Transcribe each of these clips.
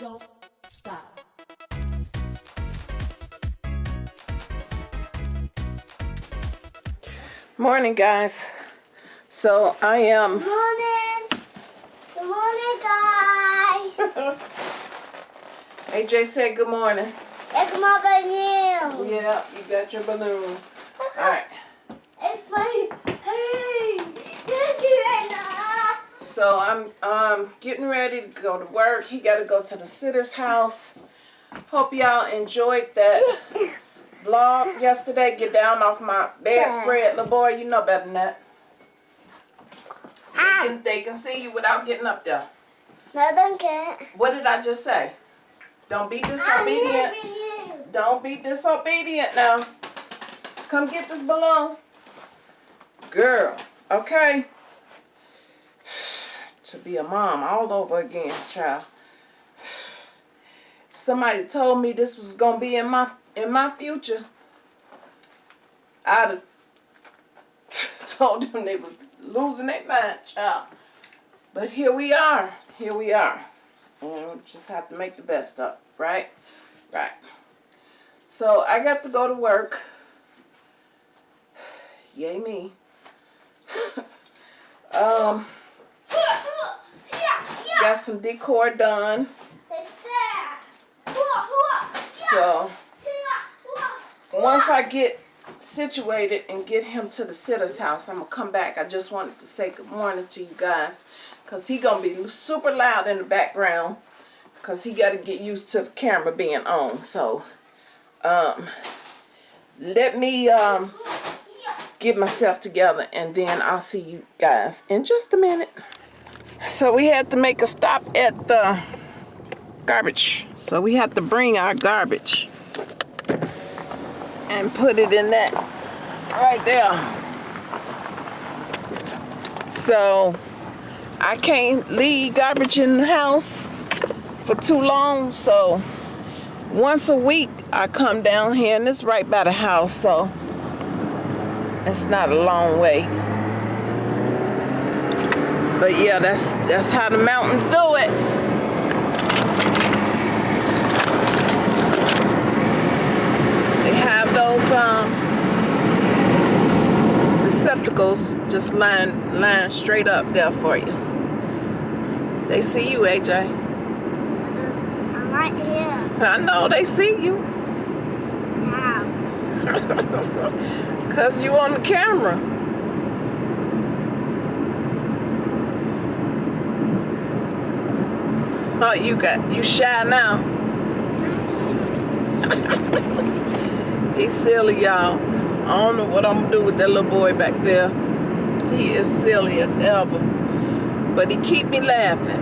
don't stop. Morning, guys. So I am. Morning. Good morning, guys. AJ said good morning. it's my balloon. Yeah, you got your balloon. All right. It's my. Hey, look at that. So I'm um getting ready to go to work. He got to go to the sitter's house. Hope y'all enjoyed that vlog yesterday. Get down off my bedspread, little boy. You know better than that. They can, they can see you without getting up there. No, they can't. What did I just say? Don't be disobedient. Don't be disobedient now. Come get this balloon. Girl, okay? To be a mom all over again, child. Somebody told me this was gonna be in my in my future. I'd have told them they was losing their mind, child. But here we are. Here we are. And we just have to make the best of right? Right. So I got to go to work. Yay me. um. Got some decor done. So once I get situated and get him to the sitter's house, I'm gonna come back. I just wanted to say good morning to you guys, cause he gonna be super loud in the background, cause he got to get used to the camera being on. So, um, let me um get myself together, and then I'll see you guys in just a minute. So we had to make a stop at the garbage. So we had to bring our garbage and put it in that right there. So I can't leave garbage in the house for too long. So once a week I come down here and it's right by the house. So it's not a long way. But yeah, that's that's how the mountains do it. They have those um, receptacles just lying, lying straight up there for you. They see you, AJ. I'm right here. I know they see you. Now. Cause you on the camera. Oh, you got you shy now. He's silly, y'all. I don't know what I'm gonna do with that little boy back there. He is silly as ever. But he keep me laughing.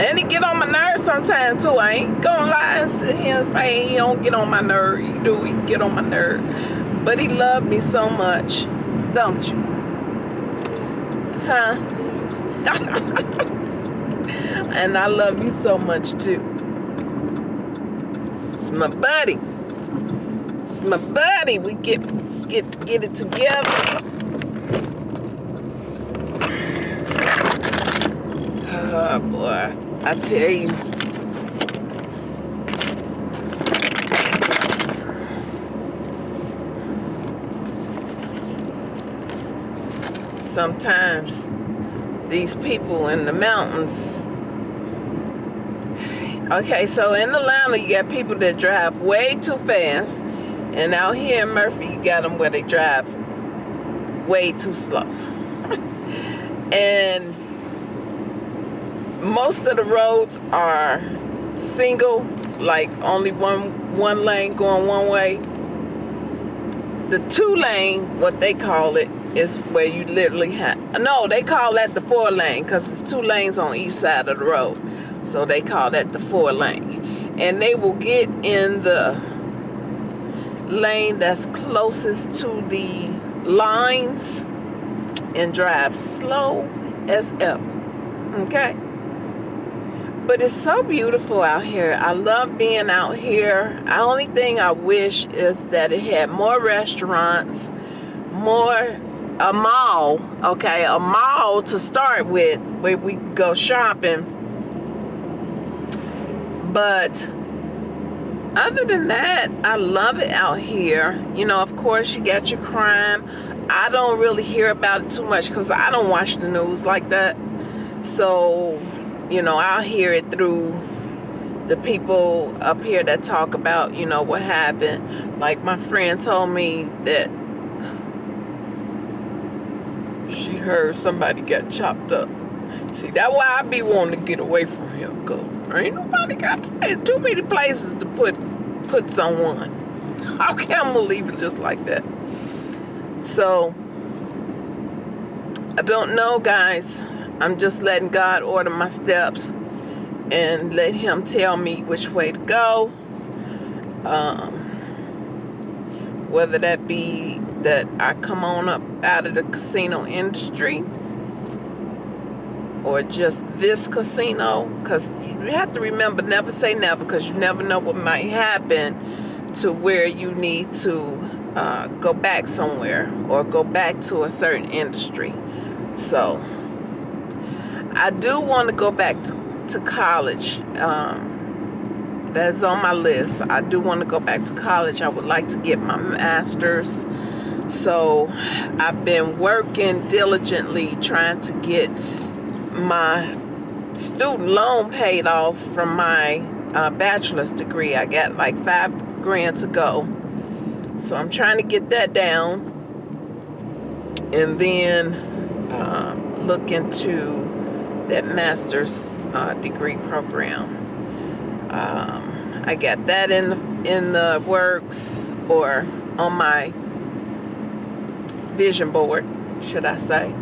And he get on my nerves sometimes too. I ain't gonna lie and sit here and say he don't get on my nerve. He do, he get on my nerve. But he love me so much, don't you? Huh? and I love you so much too. It's my buddy. It's my buddy. We get get get it together. Oh boy, I tell you. Sometimes these people in the mountains. Okay, so in Atlanta, you got people that drive way too fast. And out here in Murphy, you got them where they drive way too slow. and most of the roads are single, like only one one lane going one way. The two lane, what they call it, is where you literally have no, they call that the four lane because it's two lanes on each side of the road. So they call that the four lane. And they will get in the lane that's closest to the lines and drive slow as ever. Okay? But it's so beautiful out here. I love being out here. The only thing I wish is that it had more restaurants, more a mall, okay, a mall to start with where we go shopping. But other than that, I love it out here. You know, of course, you got your crime. I don't really hear about it too much because I don't watch the news like that. So, you know, I'll hear it through the people up here that talk about, you know, what happened. Like my friend told me that she heard somebody got chopped up. See, that's why I be wanting to get away from here, go. Ain't nobody got too many places to put put someone. Can I'm gonna leave it just like that? So I don't know, guys. I'm just letting God order my steps and let Him tell me which way to go. Um, whether that be that I come on up out of the casino industry or just this casino because you have to remember never say never because you never know what might happen to where you need to uh, go back somewhere or go back to a certain industry. So I do want to go back to, to college um, that's on my list. I do want to go back to college. I would like to get my master's. So I've been working diligently trying to get my student loan paid off from my uh, bachelor's degree. I got like five grand to go. So I'm trying to get that down and then uh, look into that master's uh, degree program. Um, I got that in in the works or on my vision board, should I say.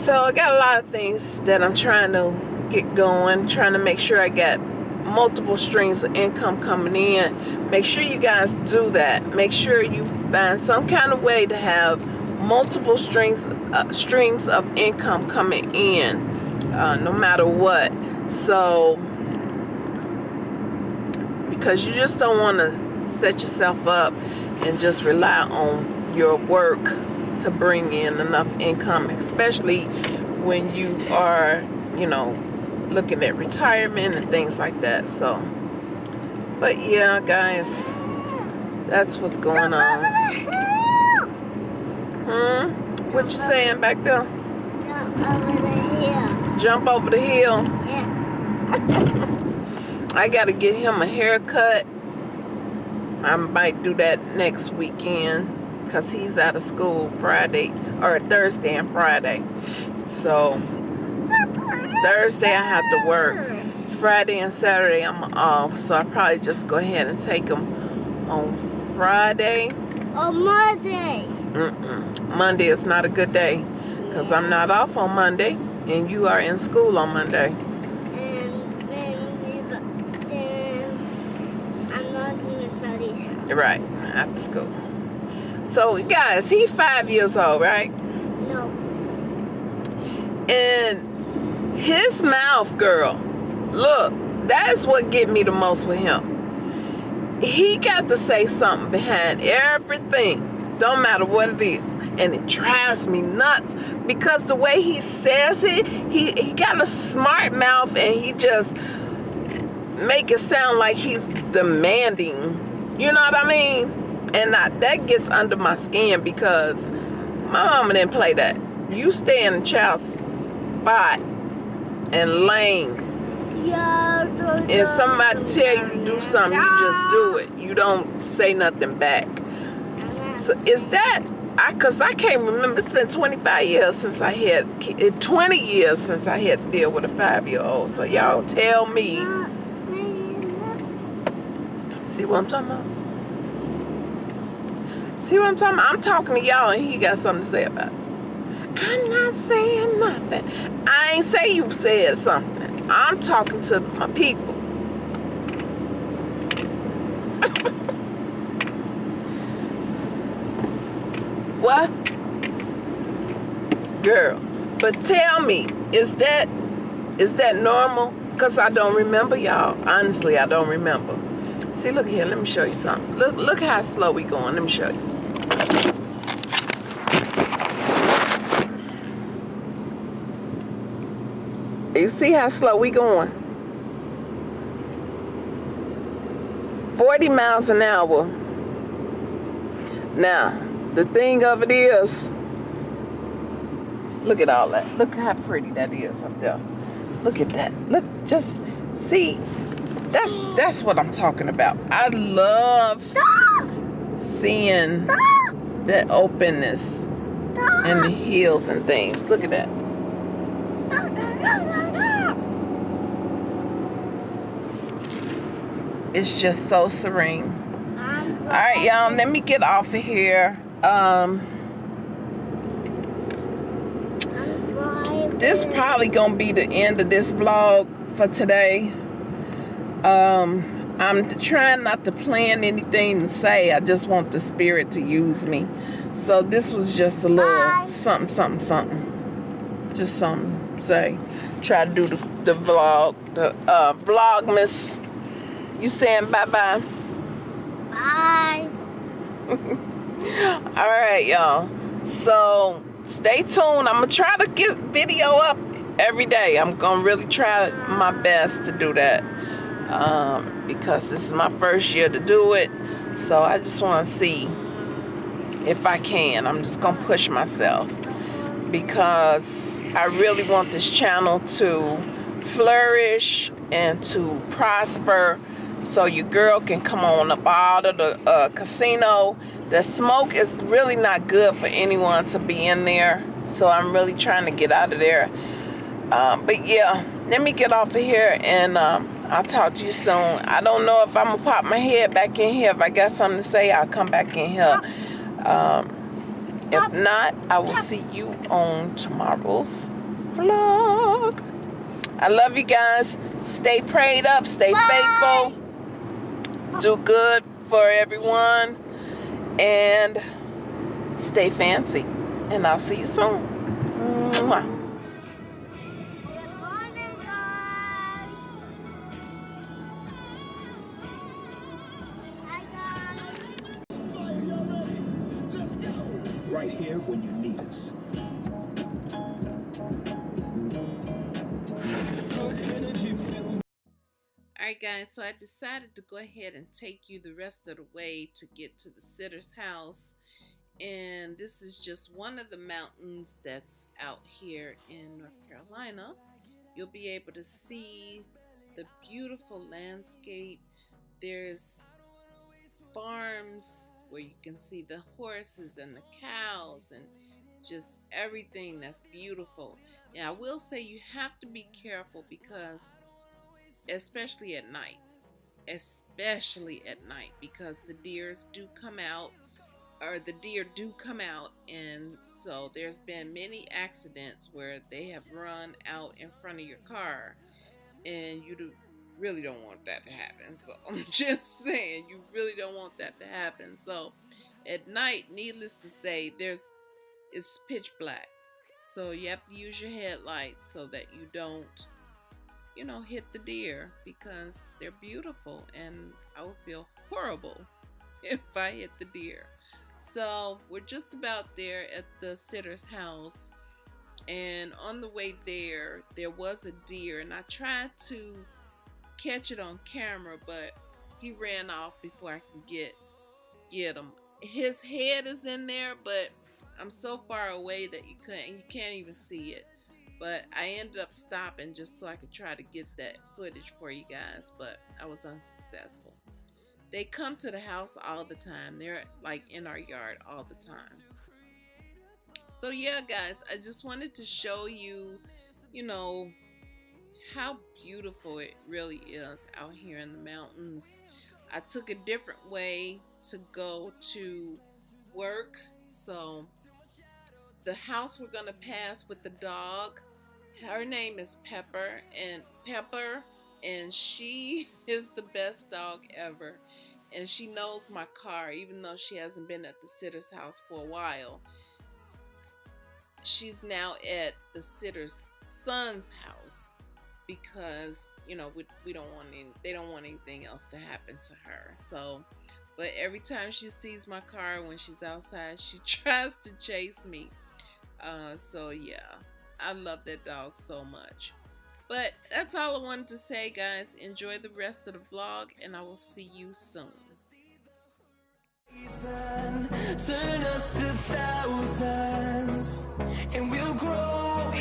So I got a lot of things that I'm trying to get going, trying to make sure I get multiple streams of income coming in. Make sure you guys do that. Make sure you find some kind of way to have multiple streams uh, streams of income coming in, uh, no matter what. So because you just don't want to set yourself up and just rely on your work to bring in enough income, especially when you are, you know, looking at retirement and things like that. So, but yeah, guys, that's what's going on. Hmm? What you saying back there? Jump over the hill. Jump over the hill. Yes. I gotta get him a haircut. I might do that next weekend because he's out of school Friday or Thursday and Friday. So Thursday I have to work. Friday and Saturday I'm off. So I probably just go ahead and take him on Friday. On Monday. Mm-mm. Monday is not a good day because I'm not off on Monday and you are in school on Monday. And then then I'm not in the study house. Right, after school. So guys, he's five years old, right? No. And his mouth, girl, look, that's what get me the most with him. He got to say something behind everything. Don't matter what it is. And it drives me nuts because the way he says it, he, he got a smart mouth and he just make it sound like he's demanding. You know what I mean? And I, that gets under my skin because my mama didn't play that. You stay in the child's spot and lane. If somebody tell you to do something, you just do it. You don't say nothing back. So is that, I, cause I can't remember, it's been 25 years since I had, eh, 20 years since I had to deal with a five-year-old. So y'all tell me, see what I'm talking about? See what I'm talking about? I'm talking to y'all and he got something to say about it. I'm not saying nothing. I ain't say you said something. I'm talking to my people. what? Girl, but tell me, is that is that normal? Because I don't remember y'all. Honestly, I don't remember. See, look here. Let me show you something. Look, look how slow we going. Let me show you. You see how slow we going? 40 miles an hour. Now, the thing of it is, look at all that. Look how pretty that is up there. Look at that. Look, just see. That's that's what I'm talking about. I love seeing that openness and the hills and things. Look at that. It's just so serene. All right, y'all, let me get off of here. Um, this probably gonna be the end of this vlog for today. Um, I'm trying not to plan anything to say. I just want the spirit to use me. So this was just a little Bye. something, something, something. Just something to say. Try to do the, the vlog, the uh, vlogmas you saying bye-bye? Bye. All right, y'all. So stay tuned. I'm gonna try to get video up every day. I'm gonna really try my best to do that um, because this is my first year to do it. So I just want to see if I can. I'm just gonna push myself because I really want this channel to flourish and to prosper so your girl can come on up out of the uh, casino. The smoke is really not good for anyone to be in there. So I'm really trying to get out of there. Um, but yeah, let me get off of here and um, I'll talk to you soon. I don't know if I'm going to pop my head back in here. If I got something to say, I'll come back in here. Um, if not, I will see you on tomorrow's vlog. I love you guys. Stay prayed up. Stay Bye. faithful do good for everyone and stay fancy and I'll see you soon. Mwah. Guys, so I decided to go ahead and take you the rest of the way to get to the sitter's house. And this is just one of the mountains that's out here in North Carolina. You'll be able to see the beautiful landscape. There's farms where you can see the horses and the cows and just everything that's beautiful. Now I will say you have to be careful because especially at night especially at night because the deers do come out or the deer do come out and so there's been many accidents where they have run out in front of your car and you do, really don't want that to happen so i'm just saying you really don't want that to happen so at night needless to say there's it's pitch black so you have to use your headlights so that you don't you know, hit the deer because they're beautiful and I would feel horrible if I hit the deer. So we're just about there at the sitter's house and on the way there there was a deer and I tried to catch it on camera but he ran off before I could get get him. His head is in there but I'm so far away that you can't you can't even see it but I ended up stopping just so I could try to get that footage for you guys but I was unsuccessful. They come to the house all the time. They're like in our yard all the time. So yeah guys I just wanted to show you you know how beautiful it really is out here in the mountains. I took a different way to go to work so the house we're gonna pass with the dog her name is Pepper and Pepper and she is the best dog ever. And she knows my car even though she hasn't been at the sitter's house for a while. She's now at the sitter's son's house because you know we, we don't want any they don't want anything else to happen to her. So but every time she sees my car when she's outside she tries to chase me. Uh, so yeah I love that dog so much. But that's all I wanted to say, guys. Enjoy the rest of the vlog, and I will see you soon. Turn us to thousands, and we'll grow